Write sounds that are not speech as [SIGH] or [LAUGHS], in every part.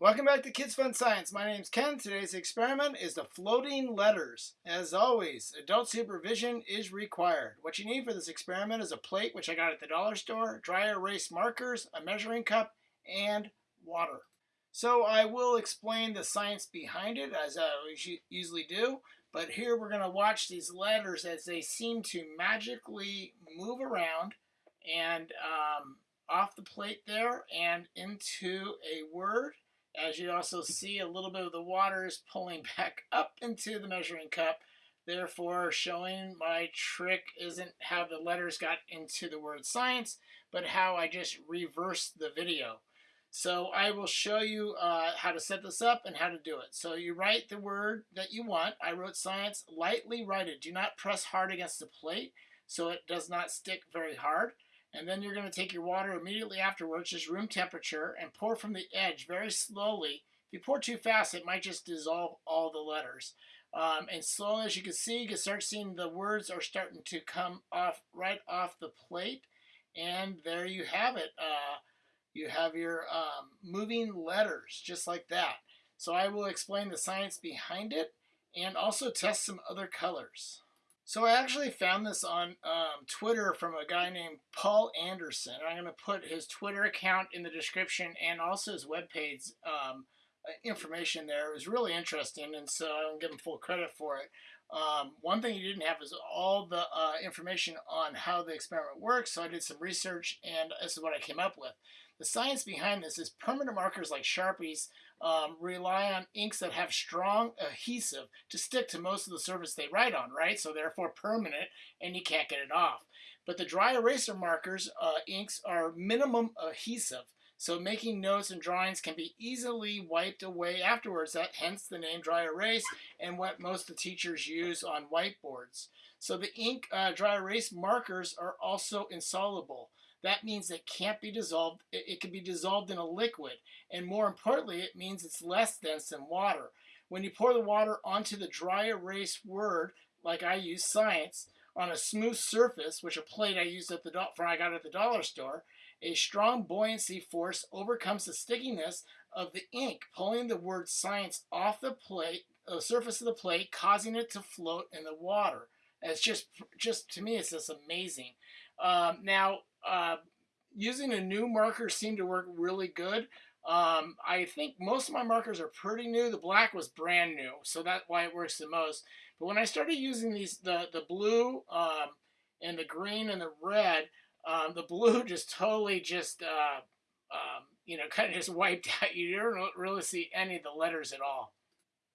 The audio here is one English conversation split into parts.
Welcome back to Kids Fun Science. My name's Ken. Today's experiment is the floating letters. As always, adult supervision is required. What you need for this experiment is a plate, which I got at the dollar store, dry erase markers, a measuring cup, and water. So I will explain the science behind it, as I usually do, but here we're going to watch these letters as they seem to magically move around and um, off the plate there and into a word as you also see, a little bit of the water is pulling [LAUGHS] back up into the measuring cup, therefore showing my trick isn't how the letters got into the word science, but how I just reversed the video. So I will show you uh, how to set this up and how to do it. So you write the word that you want. I wrote science, lightly write it. Do not press hard against the plate so it does not stick very hard. And then you're going to take your water immediately afterwards, just room temperature, and pour from the edge very slowly. If you pour too fast, it might just dissolve all the letters. Um, and slowly, as you can see, you can start seeing the words are starting to come off right off the plate. And there you have it. Uh, you have your um, moving letters, just like that. So I will explain the science behind it and also test some other colors. So I actually found this on um, Twitter from a guy named Paul Anderson. I'm going to put his Twitter account in the description and also his webpage um, uh, information there. It was really interesting, and so I don't give him full credit for it. Um, one thing he didn't have is all the uh, information on how the experiment works, so I did some research, and this is what I came up with. The science behind this is permanent markers like Sharpies um, rely on inks that have strong adhesive to stick to most of the surface they write on, right? So therefore permanent and you can't get it off. But the dry eraser markers uh, inks are minimum adhesive. So making notes and drawings can be easily wiped away afterwards. That hence the name dry erase and what most of the teachers use on whiteboards. So the ink uh, dry erase markers are also insoluble. That means it can't be dissolved. It, it can be dissolved in a liquid. And more importantly, it means it's less dense than water. When you pour the water onto the dry erase word, like I use science, on a smooth surface, which a plate I used at the for I got at the dollar store, a strong buoyancy force overcomes the stickiness of the ink, pulling the word science off the plate, the surface of the plate, causing it to float in the water. It's just, just to me, it's just amazing. Um, now, uh, using a new marker seemed to work really good. Um, I think most of my markers are pretty new. The black was brand new, so that's why it works the most. But when I started using these, the, the blue um, and the green and the red, um, the [LAUGHS] blue just totally just, uh, um, you know, [LAUGHS] kind of just wiped out. You don't really see any of the letters at all.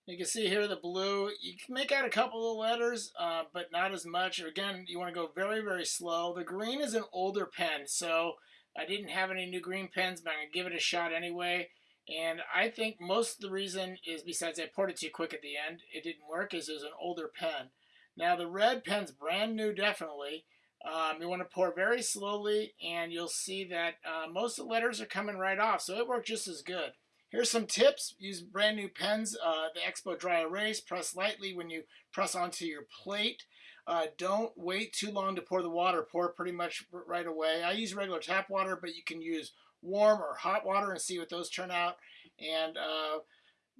You can see here the blue. You can make out a couple of letters, uh, but not as much. Again, you want to go very, very slow. The green is an older pen, so I didn't have any new green pens, but I'm going to give it a shot anyway. And I think most of the reason is, besides I poured it too quick at the end, it didn't work, is it was an older pen. Now the red pen's brand new, definitely. Um, you want to pour very slowly, and you'll see that uh, most of the letters are coming right off, so it worked just as good. Here's some tips. Use brand new pens, uh, the Expo Dry Erase. Press lightly when you press onto your plate. Uh, don't wait too long to pour the water. Pour pretty much right away. I use regular tap water, but you can use warm or hot water and see what those turn out. And uh,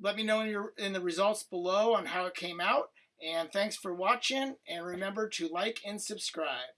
let me know in, your, in the results below on how it came out. And thanks for watching. And remember to like and subscribe.